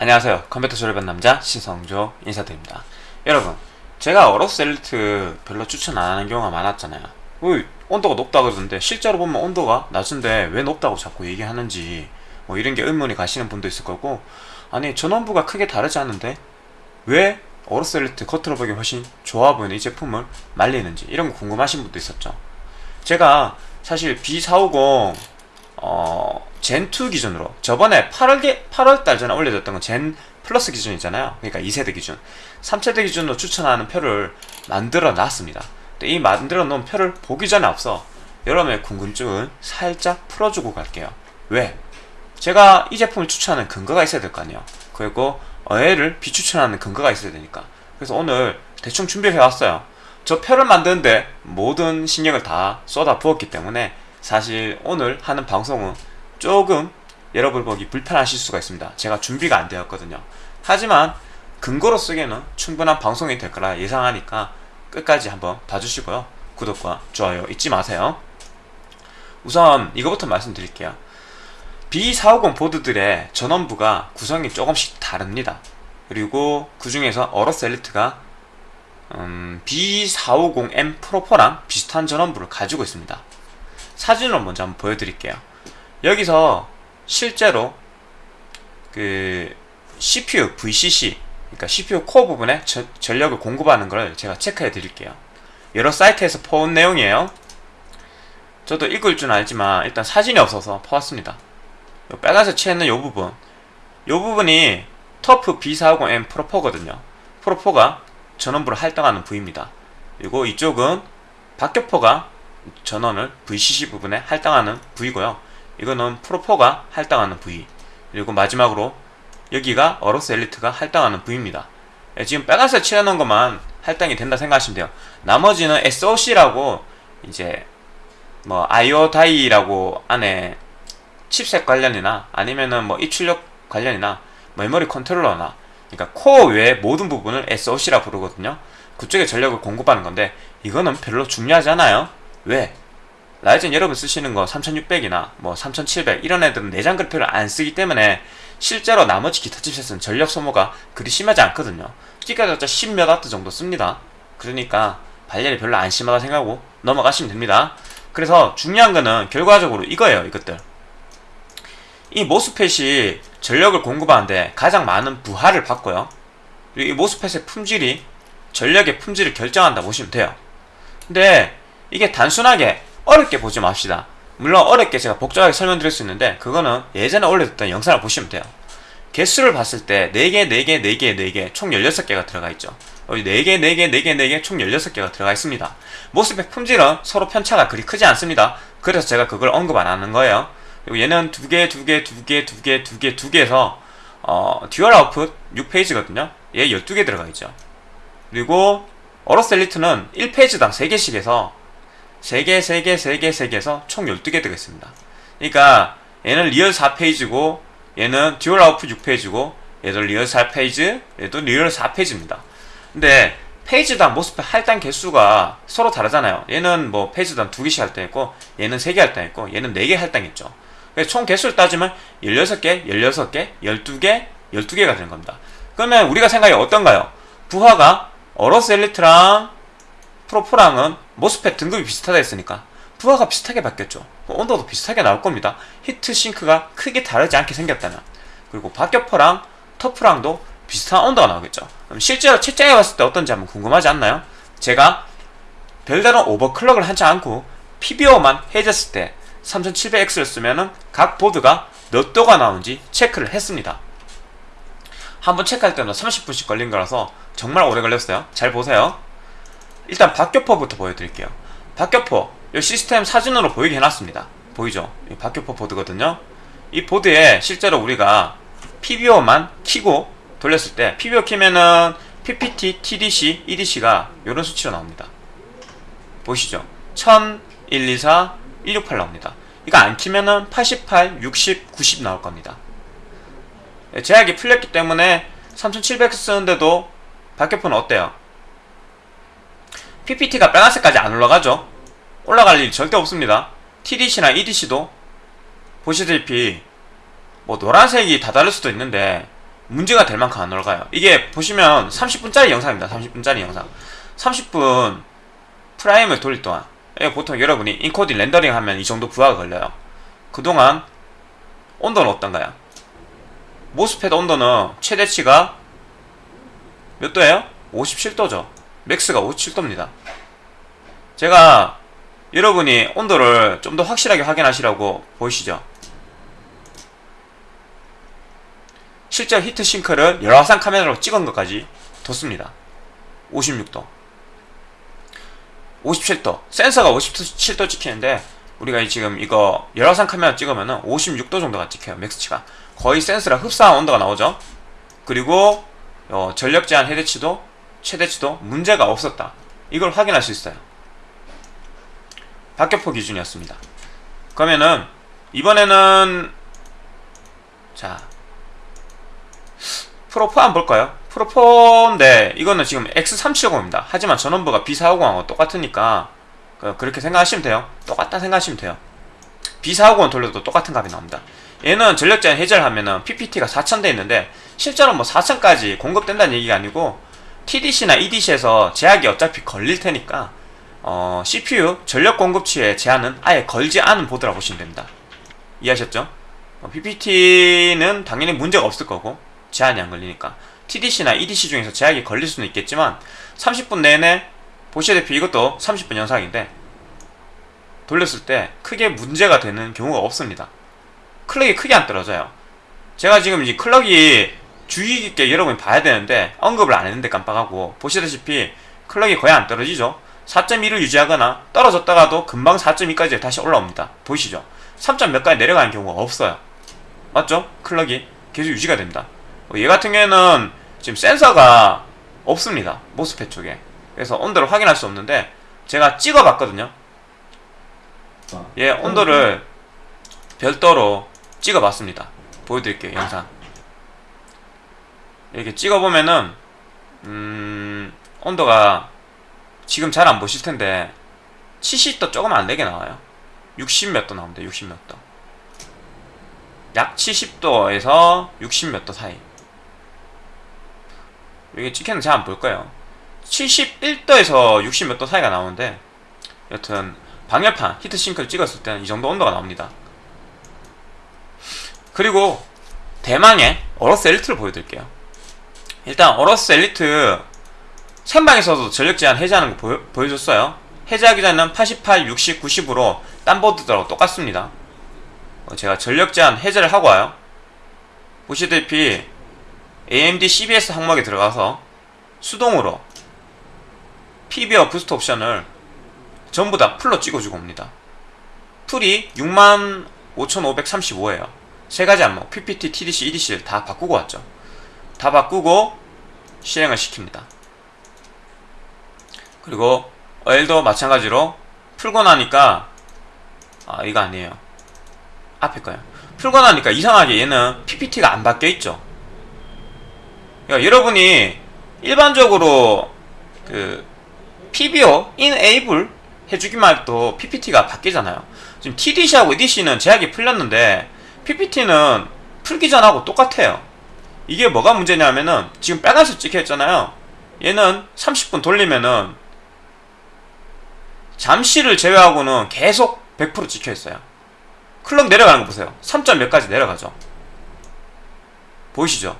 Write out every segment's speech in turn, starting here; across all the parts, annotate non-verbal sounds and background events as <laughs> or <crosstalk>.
안녕하세요. 컴퓨터 조립한 남자 신성조 인사드립니다. 여러분 제가 어로스 엘리트 별로 추천 안 하는 경우가 많았잖아요. 왜 온도가 높다 그러던데 실제로 보면 온도가 낮은데 왜 높다고 자꾸 얘기하는지 뭐 이런 게 의문이 가시는 분도 있을 거고 아니 전원부가 크게 다르지 않은데 왜 어로스 엘리트 겉으로 보기 훨씬 좋아 보이는 이 제품을 말리는지 이런 거 궁금하신 분도 있었죠. 제가 사실 B450 어, 젠2 기준으로. 저번에 8월, 8월달 전에 올려줬던 건 젠 플러스 기준이잖아요. 그러니까 2세대 기준. 3세대 기준으로 추천하는 표를 만들어 놨습니다. 이 만들어 놓은 표를 보기 전에 앞서 여러분의 궁금증을 살짝 풀어주고 갈게요. 왜? 제가 이 제품을 추천하는 근거가 있어야 될 거 아니에요. 그리고 얘를 비추천하는 근거가 있어야 되니까. 그래서 오늘 대충 준비를 해왔어요. 저 표를 만드는데 모든 신경을 다 쏟아 부었기 때문에 사실 오늘 하는 방송은 조금 여러분 보기 불편하실 수가 있습니다. 제가 준비가 안 되었거든요. 하지만 근거로 쓰기에는 충분한 방송이 될 거라 예상하니까 끝까지 한번 봐주시고요. 구독과 좋아요 잊지 마세요. 우선 이거부터 말씀드릴게요. B450 보드들의 전원부가 구성이 조금씩 다릅니다. 그리고 그 중에서 어로스 엘리트가 음, B450M 프로4랑 비슷한 전원부를 가지고 있습니다. 사진으로 먼저 한번 보여드릴게요 여기서 실제로 그 CPU VCC 그러니까 CPU 코어 부분에 저, 전력을 공급하는 걸 제가 체크해 드릴게요. 여러 사이트에서 퍼온 내용이에요. 저도 읽을 줄 알지만 일단 사진이 없어서 퍼왔습니다. 빨간색 칠했는 이 부분. 이 부분이 터프 B450M 프로4거든요. 프로4가 전원부를 할당하는 부위입니다. 그리고 이쪽은 박격포가 전원을 VCC 부분에 할당하는 부위고요 이거는 Pro4가 할당하는 부위. 그리고 마지막으로 여기가 AORUS Elite가 할당하는 부위입니다. 예, 지금 빨간색 칠해놓은 것만 할당이 된다 생각하시면 돼요. 나머지는 SOC라고 이제 뭐 IO die라고 안에 칩셋 관련이나 아니면은 뭐 입출력 관련이나 메모리 컨트롤러나 그러니까 코어 외의 모든 부분을 SOC라 부르거든요. 그쪽에 전력을 공급하는 건데 이거는 별로 중요하지 않아요. 왜? 라이젠 여러분 쓰시는 거 3600이나 뭐 3700 이런 애들은 내장 그래픽을 안 쓰기 때문에 실제로 나머지 기타 칩셋은 전력 소모가 그리 심하지 않거든요. 끼까졌자 10몇 와트 정도 씁니다. 그러니까 발열이 별로 안 심하다 생각하고 넘어가시면 됩니다. 그래서 중요한 거는 결과적으로 이거예요 이것들. 이 모스펫이 전력을 공급하는데 가장 많은 부하를 받고요. 그리고 이 모스펫의 품질이 전력의 품질을 결정한다 보시면 돼요. 근데 이게 단순하게 어렵게 보지 맙시다. 물론 어렵게 제가 복잡하게 설명드릴 수 있는데 그거는 예전에 올려뒀던 영상을 보시면 돼요. 개수를 봤을 때 4개, 4개, 4개, 4개 총 16개가 들어가 있죠. 여기 4개, 4개, 4개, 4개 총 16개가 들어가 있습니다. 모스펙 품질은 서로 편차가 그리 크지 않습니다. 그래서 제가 그걸 언급 안 하는 거예요. 그리고 얘는 2개, 2개, 2개, 2개, 2개, 2개에서 어, dual output 6phase거든요. 얘 12개 들어가 있죠. 그리고 AORUS Elite는 1phase당 3개씩 해서 3개, 3개, 3개, 3개에서 총 12개 되겠습니다. 그러니까 얘는 real 4phase고 얘는 dual output 6phase고 얘도 real 4phase, 얘도 real 4phase입니다. 근데 phase당 MOSFET 할당 개수가 서로 다르잖아요. 얘는 뭐 phase당 2개씩 할당했고 얘는 3개 할당했고 얘는 4개 할당했죠. 그래서 총 개수를 따지면 16개, 16개, 12개, 12개가 되는 겁니다. 그러면 우리가 생각이 어떤가요? 부하가 어로스 엘리트랑 프로포랑은 모스펫 등급이 비슷하다 했으니까 부하가 비슷하게 바뀌었죠. 온도도 비슷하게 나올 겁니다. 히트 싱크가 크게 다르지 않게 생겼다면. 그리고 박격포랑 터프랑도 비슷한 온도가 나오겠죠. 실제로 채팅해 봤을 때 어떤지 한번 궁금하지 않나요? 제가 별다른 오버클럭을 하지 않고 PBO만 해줬을 때 3700X를 쓰면은 각 보드가 몇 도가 나오는지 체크를 했습니다. 한번 체크할 때는 30분씩 걸린 거라서 정말 오래 걸렸어요. 잘 보세요 일단 박격포부터 보여드릴게요. 박격포 이 시스템 사진으로 보이게 해놨습니다. 보이죠? 이 박격포 보드거든요. 이 보드에 실제로 우리가 PBO만 키고 돌렸을 때 PBO 키면은 PPT, TDC, EDC가 이런 수치로 나옵니다. 보시죠? 1000, 124, 168 나옵니다. 이거 안 키면은 88, 60, 90 나올 겁니다. 예, 제약이 풀렸기 때문에 3700 쓰는데도 박격포는 어때요? PPT가 빨간색까지 안 올라가죠 올라갈 일 절대 없습니다 TDC나 EDC도 보시다시피 뭐 노란색이 다 다를 수도 있는데 문제가 될 만큼 안 올라가요. 이게 보시면 30분짜리 영상입니다. 30분짜리 영상. 30분 Prime을 돌릴 동안 예, 보통 여러분이 인코딩 렌더링 하면 이 정도 부하가 걸려요. 그동안 온도는 어떤가요? MOSFET 온도는 최대치가 몇 도예요? 57도죠. max가 57도입니다. 제가 여러분이 온도를 좀 더 확실하게 확인하시라고 보이시죠? 실제 히트싱크를 열화상 카메라로 찍은 것까지 뒀습니다. 56도 57도 센서가 57도 찍히는데 우리가 지금 이거 열화상 카메라 찍으면 56도 정도가 찍혀요 맥스치가 거의 센서랑 흡사한 온도가 나오죠 그리고 어, 전력 제한 해대치도 최대치도 문제가 없었다 이걸 확인할 수 있어요 박격포 기준이었습니다 그러면은 이번에는 자 프로4 한번 볼까요? 프로4인데 이거는 지금 X370입니다. 하지만 전원부가 B450하고 똑같으니까 그, 그렇게 생각하시면 돼요. 똑같다 생각하시면 돼요. B450 돌려도 똑같은 값이 나옵니다. 얘는 전력 제한 해제를 하면은 PPT가 4000대 있는데 실제로 뭐 4000까지 공급된다는 얘기가 아니고 TDC나 EDC에서 제약이 어차피 걸릴 테니까 어, CPU 전력 공급치의 제한은 아예 걸지 않은 보드라 보시면 됩니다. 이해하셨죠? 어, PPT는 당연히 문제가 없을 거고 제한이 안 걸리니까 TDC나 EDC 중에서 제약이 걸릴 수는 있겠지만 30분 내내 보시다시피 이것도 30분 영상인데 돌렸을 때 크게 문제가 되는 경우가 없습니다. 클럭이 크게 안 떨어져요. 제가 지금 이 클럭이 주의 깊게 여러분이 봐야 되는데 언급을 안 했는데 깜빡하고 보시다시피 클럭이 거의 안 떨어지죠. 4.1을 유지하거나 떨어졌다가도 금방 4.2까지 다시 올라옵니다. 보이시죠? 3. 몇까지 내려가는 경우가 없어요. 맞죠? 클럭이 계속 유지가 됩니다. 얘 같은 경우에는 지금 센서가 없습니다. 모스펫 쪽에. 그래서 온도를 확인할 수 없는데 제가 찍어봤거든요. 얘 온도를 별도로 찍어봤습니다. 보여드릴게요. 영상. 이렇게 찍어보면은 음, 온도가 지금 잘 안 보실 텐데 70도 조금 안 되게 나와요. 60 몇 도 나옵니다. 60 몇 도. 약 70도에서 60 몇 도 사이. 여기 찍혔는지 잘안 볼 거예요. 71도에서 60 몇 도 사이가 나오는데 여튼 방열판 히트싱크를 찍었을 때는 이 정도 온도가 나옵니다. 그리고 대망의 어로스 엘리트를 보여드릴게요. 일단 어로스 엘리트 생방에서도 전력 제한 해제하는 거 보여, 줬어요 해제하기 전에는 88, 60, 90으로 딴 보드들하고 똑같습니다. 어, 제가 전력 제한 해제를 하고 와요. 보시다시피 AMD CBS 항목에 들어가서 수동으로 PBO와 부스트 옵션을 전부 다 full로 찍어주고 옵니다. full이 65,535예요. 세 가지 항목, PPT, TDC, EDC를 다 바꾸고 왔죠. 다 바꾸고 실행을 시킵니다. 그리고 어엘도 마찬가지로 풀고 나니까 아 이거 아니에요. 앞에 거요. 풀고 나니까 이상하게 얘는 PPT가 안 바뀌어 있죠. 그러니까 여러분이 일반적으로 그 PBO, enable 해주기만 해도 PPT가 바뀌잖아요. 지금 TDC하고 EDC는 제약이 풀렸는데 PPT는 풀기 전하고 똑같아요. 이게 뭐가 문제냐면은 지금 빨간색 찍혀 있잖아요. 얘는 30분 돌리면은 잠시를 제외하고는 계속 100% 찍혀 있어요. 클럭 내려가는 거 보세요. 3점 몇까지 내려가죠. 보이시죠?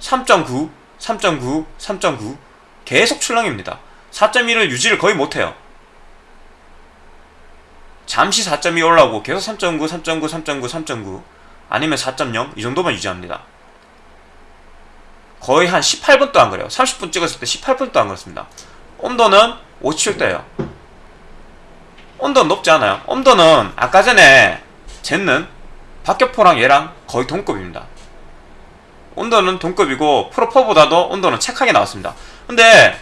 3.9, 3.9, 3.9 계속 출렁입니다. 4.1을 유지를 거의 못해요. 잠시 4.2 올라오고 계속 3.9, 3.9, 3.9, 3.9 아니면 4.0 이 정도만 유지합니다. 거의 한 18분도 안 그래요. 30분 찍었을 때 18분도 안 그렇습니다. 온도는 57도예요. 온도는 높지 않아요. 온도는 아까 전에 쟀는 박격포랑 얘랑 거의 동급입니다. 온도는 동급이고 프로4보다도 온도는 착하게 나왔습니다. 근데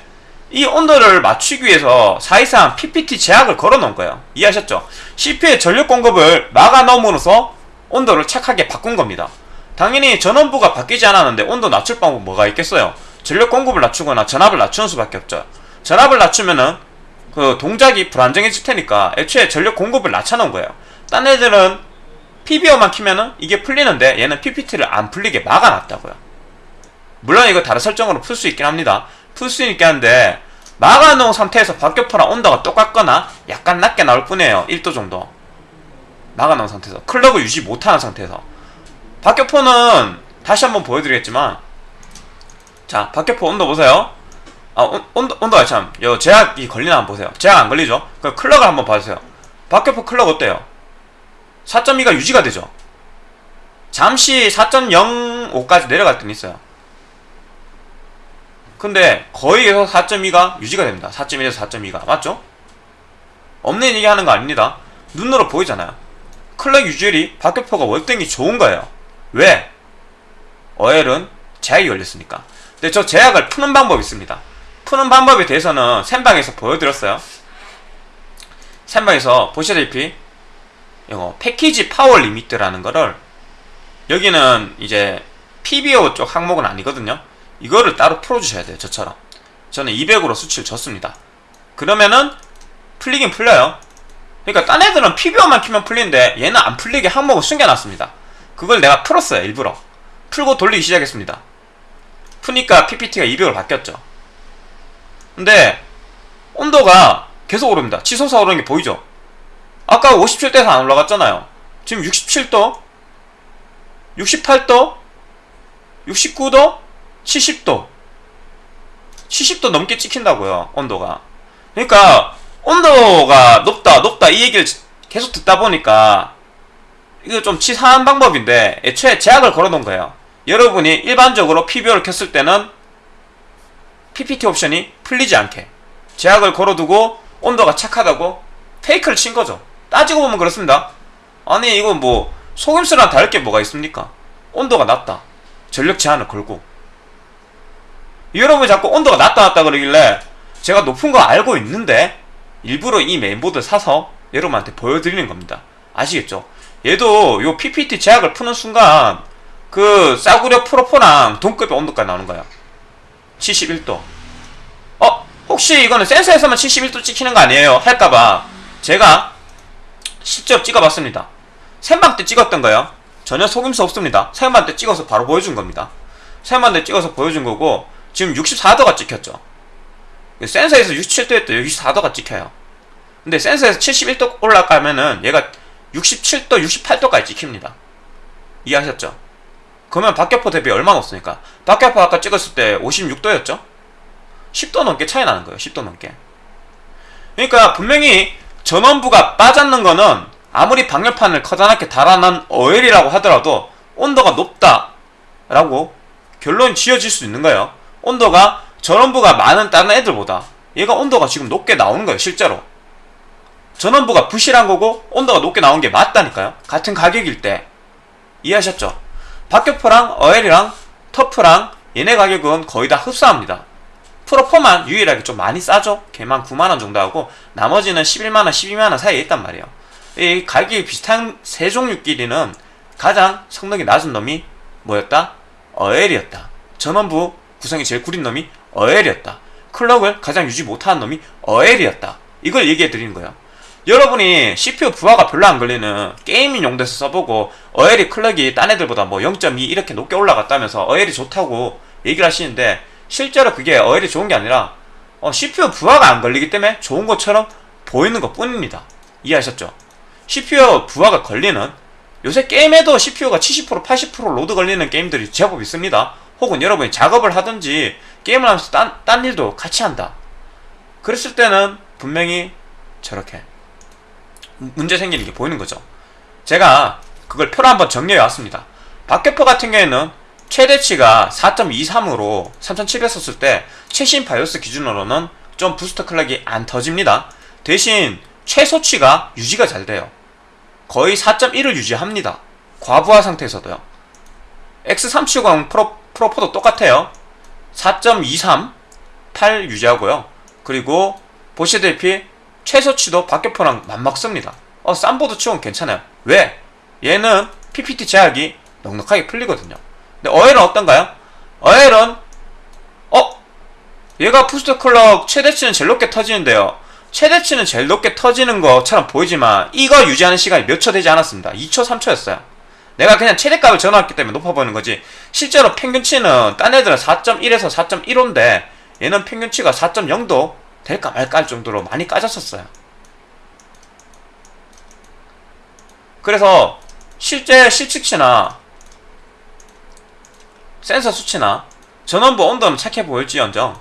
이 온도를 맞추기 위해서 사실상 PPT 제약을 걸어 놓은 거예요. 이해하셨죠? CPU의 전력 공급을 막아 넣음으로써 온도를 착하게 바꾼 겁니다. 당연히 전원부가 바뀌지 않았는데 온도 낮출 방법 뭐가 있겠어요? 전력 공급을 낮추거나 전압을 낮추는 수밖에 없죠. 전압을 낮추면은 그 동작이 불안정해질 테니까 애초에 전력 공급을 낮춰놓은 거예요. 딴 애들은 PBO만 키면은 이게 풀리는데 얘는 PPT를 안 풀리게 막아놨다고요. 물론 이거 다른 설정으로 풀 수 있긴 합니다. 풀 수 있긴 한데 막아놓은 상태에서 박격포랑 온도가 똑같거나 약간 낮게 나올 뿐이에요. 1도 정도. 막아놓은 상태에서 clock을 유지 못하는 상태에서 박격포는 다시 한번 보여드리겠지만 자 박격포 온도 보세요. 아 온, 온도 온도가 참 요 제약이 걸리나 한번 보세요. 제약 안 걸리죠? 그 클럭을 한번 봐주세요. 박격포 클럭 어때요? 4.2가 유지가 되죠. 잠시 4.05까지 내려갈 때는 있어요. 근데 거의 여기서 4.2가 유지가 됩니다. 4.1에서 4.2가 맞죠? 없는 얘기 하는 거 아닙니다. 눈으로 보이잖아요. 클럭 유지율이 박격포가 월등히 좋은 거예요. 왜? 어엘은 제약이 걸렸으니까. 근데 저 제약을 푸는 방법이 있습니다. 푸는 방법에 대해서는 샘방에서 보여드렸어요. 샘방에서 보시다시피 이거 package power limit라는 거를 여기는 이제 PBO 쪽 항목은 아니거든요. 이거를 따로 풀어주셔야 돼요. 저처럼. 저는 200으로 수치를 줬습니다. 그러면은 풀리긴 풀려요. 그러니까 딴 애들은 PBO만 키면 풀리는데 얘는 안 풀리게 항목을 숨겨놨습니다. 그걸 내가 풀었어요. 일부러. 풀고 돌리기 시작했습니다. 푸니까 PPT가 200으로 바뀌었죠. 근데 온도가 계속 오릅니다. 치솟아 오르는 게 보이죠? 아까 57도에서 안 올라갔잖아요. 지금 67도, 68도, 69도, 70도. 70도 넘게 찍힌다고요, 온도가. 그러니까, 온도가 높다, 높다, 이 얘기를 계속 듣다 보니까, 이거 좀 치사한 방법인데, 애초에 제약을 걸어 놓은 거예요. 여러분이 일반적으로 PBO를 켰을 때는, PPT 옵션이 풀리지 않게, 제약을 걸어두고, 온도가 착하다고, 페이크를 친 거죠. 따지고 보면 그렇습니다. 아니, 이거 뭐, 속임수랑 다를 게 뭐가 있습니까? 온도가 낮다. 전력 제한을 걸고. 여러분이 자꾸 온도가 낮다 낮다 그러길래 제가 높은 거 알고 있는데 일부러 이 메인보드 사서 여러분한테 보여드리는 겁니다. 아시겠죠? 얘도 요 PPT 제약을 푸는 순간 그 싸구려 프로포랑 동급의 온도까지 나오는 거야. 71도. 어? 혹시 이거는 센서에서만 71도 찍히는 거 아니에요? 할까봐 제가 실제로 찍어봤습니다. 생방 때 찍었던 거예요. 전혀 속임수 없습니다. 생방 때 찍어서 바로 보여준 겁니다. 생방 때 찍어서 보여준 거고 지금 64도가 찍혔죠. 센서에서 67도였다 64도가 찍혀요. 근데 센서에서 71도 올라가면은 얘가 67도, 68도까지 찍힙니다. 이해하셨죠? 그러면 박격포 대비 얼마 높습니까? 박격포 아까 찍었을 때 56도였죠? 10도 넘게 차이 나는 거예요. 10도 넘게. 그러니까 분명히 전원부가 빠졌는 거는 아무리 방열판을 커다랗게 달아난 어엘이라고 하더라도 온도가 높다라고 결론이 지어질 수 있는 거예요. 온도가 전원부가 많은 다른 애들보다 얘가 온도가 지금 높게 나오는 거예요. 실제로. 전원부가 부실한 거고 온도가 높게 나온 게 맞다니까요. 같은 가격일 때. 이해하셨죠? 박격포랑 어엘이랑 터프랑 얘네 가격은 거의 다 흡사합니다. 프로포만 유일하게 좀 많이 싸죠? 걔만 9만원 정도 하고 나머지는 11만원, 12만원 사이에 있단 말이에요. 이 가격이 비슷한 세 종류끼리는 가장 성능이 낮은 놈이 뭐였다? 어엘이었다. 전원부 구성이 제일 구린 놈이 어엘이었다. 클럭을 가장 유지 못하는 놈이 어엘이었다. 이걸 얘기해 드리는 거예요. 여러분이 CPU 부하가 별로 안 걸리는 게이밍 용도에서 써보고 어엘이 클럭이 딴 애들보다 뭐 0.2 이렇게 높게 올라갔다면서 어엘이 좋다고 얘기를 하시는데 실제로 그게 어엘이 좋은 게 아니라 어, CPU 부하가 안 걸리기 때문에 좋은 것처럼 보이는 것 뿐입니다. 이해하셨죠? CPU 부하가 걸리는 요새 게임에도 CPU가 70% 80% load 걸리는 게임들이 제법 있습니다. 혹은 여러분이 작업을 하든지 게임을 하면서 딴, 딴 일도 같이 한다. 그랬을 때는 분명히 저렇게 문제 생기는 게 보이는 거죠. 제가 그걸 표로 한번 정리해 왔습니다. 박격포 같은 경우에는 최대치가 4.23으로 3700 썼을 때 최신 바이오스 기준으로는 좀 부스터 클럭이 안 터집니다. 대신 최소치가 유지가 잘 돼요. 거의 4.1을 유지합니다. 과부하 상태에서도요. X370 프로, 프로포도 똑같아요. 4.23, 8 유지하고요. 그리고 보시다시피 최소치도 박격포랑 맞먹습니다. 어, 쌈보드 치고는 괜찮아요. 왜? 얘는 PPT 제약이 넉넉하게 풀리거든요. 근데 어엘은 어떤가요? 어엘은 어? 얘가 부스터 클럭 최대치는 제일 높게 터지는데요. 최대치는 제일 높게 터지는 것처럼 보이지만 이거 유지하는 시간이 몇 초 되지 않았습니다. 2초, 3초였어요. 내가 그냥 최대값을 전환했기 때문에 높아 보이는 거지 실제로 평균치는 딴 애들은 4.1에서 4.15인데 얘는 평균치가 4.0도 될까 말까 할 정도로 많이 까졌었어요. 그래서 실제 실측치나 센서 수치나 전원부 온도는 착해 보일지언정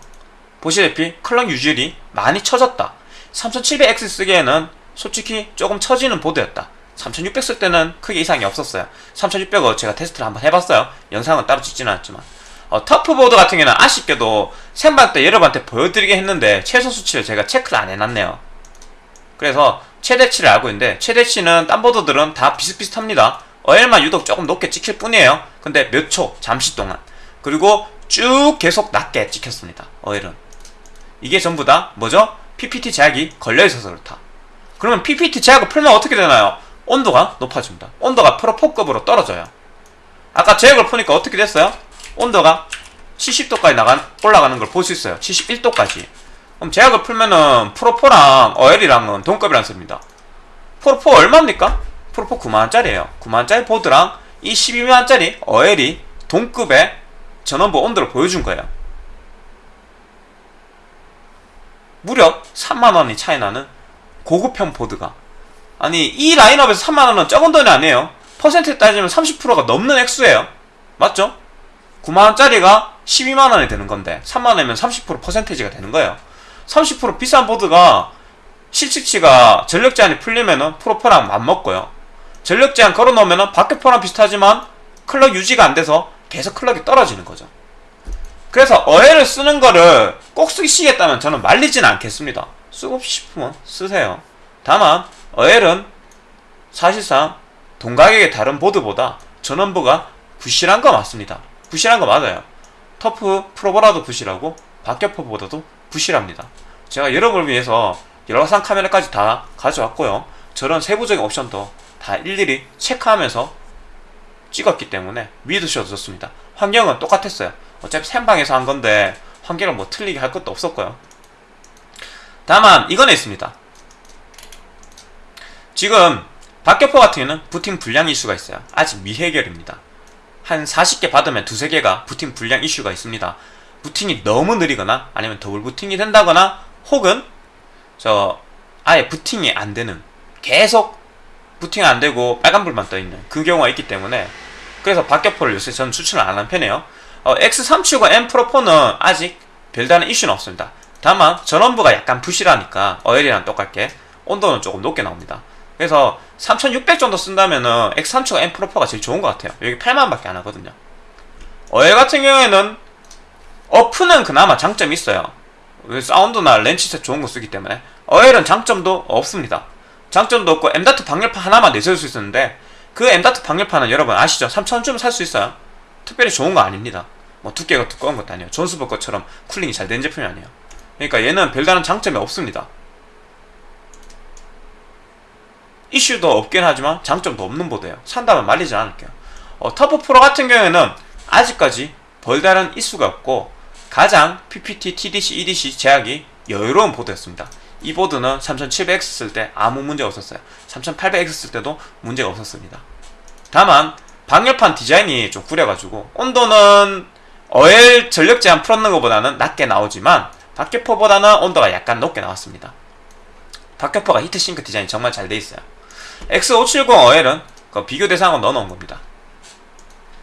보시다시피 클럭 유질이 많이 처졌다. 3700X 쓰기에는 솔직히 조금 처지는 보드였다. 3600 쓸 때는 크게 이상이 없었어요. 3600은 제가 테스트를 한번 해봤어요. 영상은 따로 찍지는 않았지만. 어, 터프보드 같은 경우는 아쉽게도 생방 때 여러분한테 보여드리게 했는데 최소 수치를 제가 체크를 안 해놨네요. 그래서 최대치를 알고 있는데 최대치는 딴 보드들은 다 비슷비슷합니다. 어엘만 유독 조금 높게 찍힐 뿐이에요. 근데 몇 초, 잠시 동안. 그리고 쭉 계속 낮게 찍혔습니다. 어엘은. 이게 전부 다 뭐죠? PPT 제약이 걸려있어서 그렇다. 그러면 PPT 제약을 풀면 어떻게 되나요? 온도가 높아집니다. 온도가 프로4급으로 떨어져요. 아까 제약을 푸니까 어떻게 됐어요? 온도가 70도까지 나간, 올라가는 걸 볼 수 있어요. 71도까지. 그럼 제약을 풀면은 Pro4랑 어엘이랑은 동급이었습니다. Pro4 얼마입니까? Pro4 9만원짜리에요. 9만원짜리 보드랑 이 12만원짜리 어엘이 동급의 전원부 온도를 보여준 거예요. 무려 3만원이 차이 나는 고급형 보드가 아니 이 라인업에서 3만원은 적은 돈이 아니에요 퍼센트에 따지면 30%가 넘는 액수예요 맞죠? 9만원짜리가 12만원이 되는 건데 3만원이면 30% 퍼센테이지가 되는 거예요 30% 비싼 보드가 실측치가 전력 제한이 풀리면은 프로포랑 맞먹고요 전력 제한 걸어놓으면은 밖에 포랑 비슷하지만 클럭 유지가 안 돼서 계속 클럭이 떨어지는 거죠 그래서 어해를 쓰는 거를 꼭 쓰시겠다면 저는 말리진 않겠습니다. 쓰고 싶으면 쓰세요. 다만 어헬은 사실상 동가격의 다른 보드보다 전원부가 부실한 거 맞습니다. 부실한 거 맞아요. 터프 프로보라도 부실하고 박격포보다도 부실합니다. 제가 여러분을 위해서 열화상 카메라까지 다 가져왔고요. 저런 세부적인 옵션도 다 일일이 체크하면서 찍었기 때문에 믿으셔도 좋습니다. 환경은 똑같았어요. 어차피 생방에서 한 건데 환경을 뭐 틀리게 할 것도 없었고요. 다만 이건 있습니다. 지금 박격포 같은 경우는 부팅 불량 이슈가 있어요. 아직 미해결입니다. 한 40개 받으면 두세 개가 부팅 불량 이슈가 있습니다. 부팅이 너무 느리거나 아니면 더블 부팅이 된다거나 혹은 저 아예 부팅이 안 되는 계속 부팅 안 되고 빨간불만 떠 있는 그 경우가 있기 때문에 그래서 박격포를 요새 저는 추천을 안 하는 편이에요. 어, X37과 M 프로4는 아직 별다른 이슈는 없습니다. 다만 전원부가 약간 부실하니까 어엘이랑 똑같게 온도는 조금 높게 나옵니다. 그래서 3600 정도 쓴다면은 X37과 M 프로4가 제일 좋은 것 같아요. 여기 8만원밖에 안 하거든요. 어엘 같은 경우에는 어프는 그나마 장점이 있어요. 사운드나 렌치셋 좋은 거 쓰기 때문에 어엘은 장점도 없습니다. 장점도 없고 M.2 방열판 하나만 내세울 수 있었는데 그 M.2 방열판은 여러분 아시죠? 3,000원 주면 살수 있어요. 특별히 좋은 거 아닙니다. 뭐 두께가 두꺼운 것도 아니에요. 존스보 것처럼 cooling이 잘 된 제품이 아니에요. 그러니까 얘는 별다른 장점이 없습니다. 이슈도 없긴 하지만 장점도 없는 보드예요. 산다면 말리지 않을게요. 어, 터프 프로 같은 경우에는 아직까지 별다른 이슈가 없고 가장 PPT, TDC, EDC 제약이 여유로운 보드였습니다. 이 보드는 3700X 쓸 때 아무 문제 없었어요. 3800X 쓸 때도 문제가 없었습니다. 다만 방열판 디자인이 좀 구려가지고 온도는 어엘 전력 제한 풀었는 것보다는 낮게 나오지만 박격포보다는 온도가 약간 높게 나왔습니다. 박격포가 히트싱크 디자인이 정말 잘 돼 있어요. X570 어엘은 그 비교 대상으로 넣어놓은 겁니다.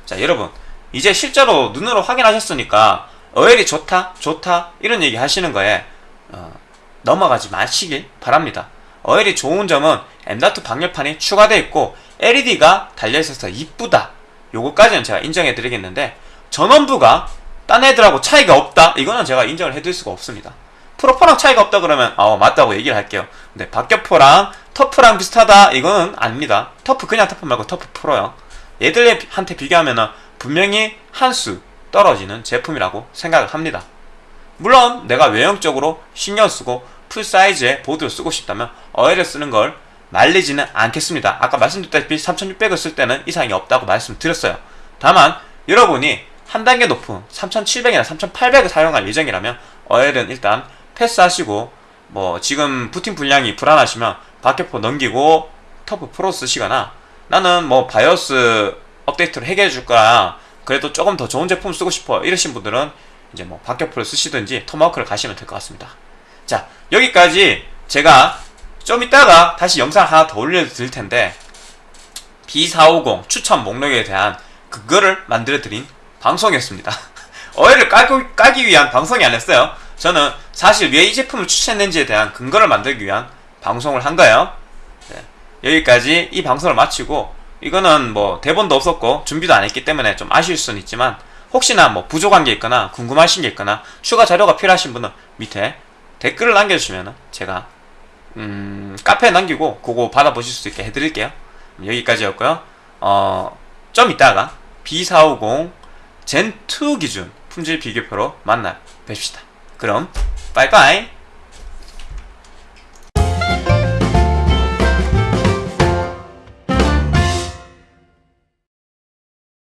자 여러분 이제 실제로 눈으로 확인하셨으니까 어엘이 좋다 좋다 이런 얘기 하시는 거에 어, 넘어가지 마시길 바랍니다. 어엘이 좋은 점은 M.2 방열판이 추가되어 있고 LED가 달려있어서 이쁘다 요거까지는 제가 인정해 드리겠는데 전원부가 딴 애들하고 차이가 없다 이거는 제가 인정을 해드릴 수가 없습니다 프로포랑 차이가 없다 그러면 어 맞다고 얘기를 할게요 근데 박격포랑 터프랑 비슷하다 이거는 아닙니다 터프 그냥 터프 말고 터프 프로요 얘들한테 비교하면 분명히 한 수 떨어지는 제품이라고 생각을 합니다 물론 내가 외형적으로 신경 쓰고 full size의 보드를 쓰고 싶다면 어엘을 쓰는 걸 말리지는 않겠습니다. 아까 말씀드렸다시피 3600을 쓸 때는 이상이 없다고 말씀드렸어요. 다만 여러분이 한 단계 높은 3700이나 3800을 사용할 예정이라면 어엘은 일단 패스하시고 뭐 지금 부팅 불량이 불안하시면 박격포 넘기고 터프 프로 쓰시거나 나는 뭐 BIOS 업데이트를 해결해 줄 거야 그래도 조금 더 좋은 제품 쓰고 싶어 이러신 분들은 이제 뭐 박격포를 쓰시든지 토마호크를 가시면 될 것 같습니다. 자 여기까지 제가 좀 이따가 다시 영상 하나 더 올려 드릴 텐데 B450 추천 목록에 대한 그거를 만들어 드린 방송이었습니다. <laughs> 깔고, 깔기 위한 방송이 아니었어요. 저는 사실 왜 이 제품을 추천했는지에 대한 근거를 만들기 위한 방송을 한 거예요. 네. 여기까지 이 방송을 마치고 이거는 뭐 대본도 없었고 준비도 안 했기 때문에 좀 아쉬울 수는 있지만 혹시나 뭐 부족한 게 있거나 궁금하신 게 있거나 추가 자료가 필요하신 분은 밑에 댓글을 남겨주시면 제가 음, 카페에 남기고 그거 받아보실 수 있게 해드릴게요. 여기까지였고요. 어, 좀 이따가 B450 젠2 기준 품질 비교표로 만나 뵙시다. 그럼 빠이빠이